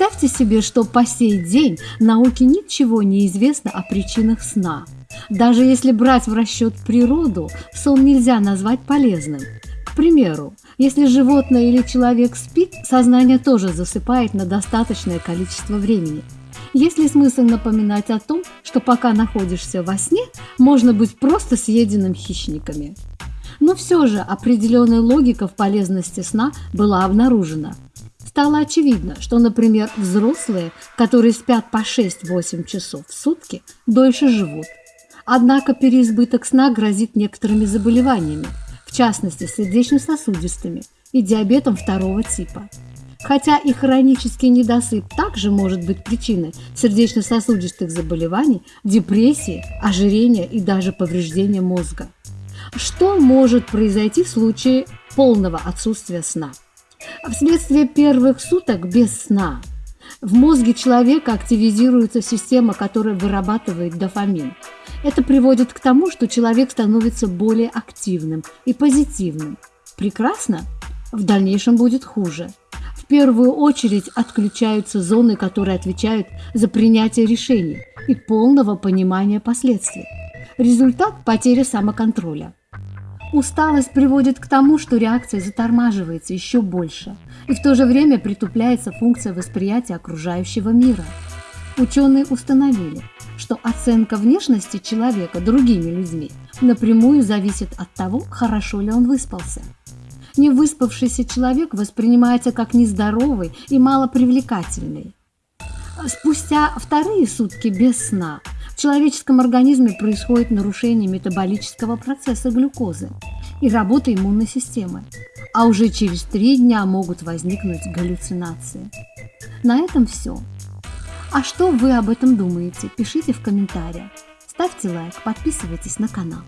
Представьте себе, что по сей день науке ничего не известно о причинах сна. Даже если брать в расчет природу, сон нельзя назвать полезным. К примеру, если животное или человек спит, сознание тоже засыпает на достаточное количество времени. Есть ли смысл напоминать о том, что пока находишься во сне, можно быть просто съеденным хищниками? Но все же определенная логика в полезности сна была обнаружена. Стало очевидно, что, например, взрослые, которые спят по 6-8 часов в сутки, дольше живут. Однако переизбыток сна грозит некоторыми заболеваниями, в частности сердечно-сосудистыми и диабетом второго типа. Хотя и хронический недосып также может быть причиной сердечно-сосудистых заболеваний, депрессии, ожирения и даже повреждения мозга. Что может произойти в случае полного отсутствия сна? Вследствие первых суток без сна в мозге человека активизируется система, которая вырабатывает дофамин. Это приводит к тому, что человек становится более активным и позитивным. Прекрасно? В дальнейшем будет хуже. В первую очередь отключаются зоны, которые отвечают за принятие решений и полного понимания последствий. Результат – потеря самоконтроля. Усталость приводит к тому, что реакция затормаживается еще больше, и в то же время притупляется функция восприятия окружающего мира. Ученые установили, что оценка внешности человека другими людьми напрямую зависит от того, хорошо ли он выспался. Невыспавшийся человек воспринимается как нездоровый и малопривлекательный. Спустя вторые сутки без сна в человеческом организме происходит нарушение метаболического процесса глюкозы и работа иммунной системы, а уже через три дня могут возникнуть галлюцинации. На этом все. А что вы об этом думаете? Пишите в комментариях. Ставьте лайк, подписывайтесь на канал.